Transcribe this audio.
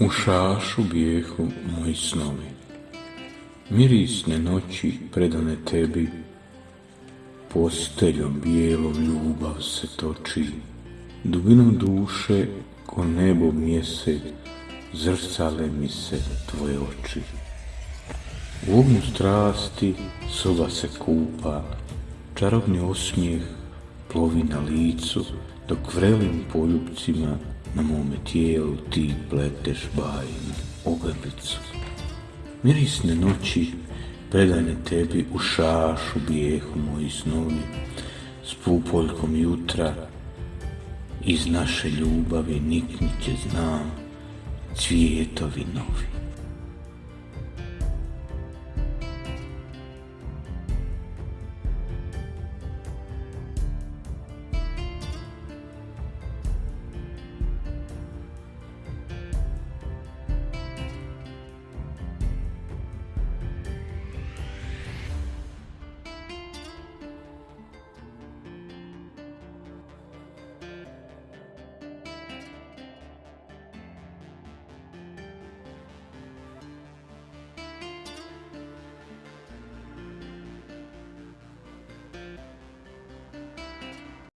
U šašu bijehu moji snovi, mirisne noći predane tebi, posteljom bijelom ljubav se toči, dubinom duše ko nebo mjesec, zrcale mi se tvoje oči. U ognju strasti soba se kupa, čarobni osmijeh plovi na licu, dok vrelim poljubcima na mome tijelu ti pleteš bajnu ogrlicu. Mirisne noći predane tebi u šašu bijehu moji snovi, s pupoljkom jutra iz naše ljubavi niknit će znam cvijetovi novi.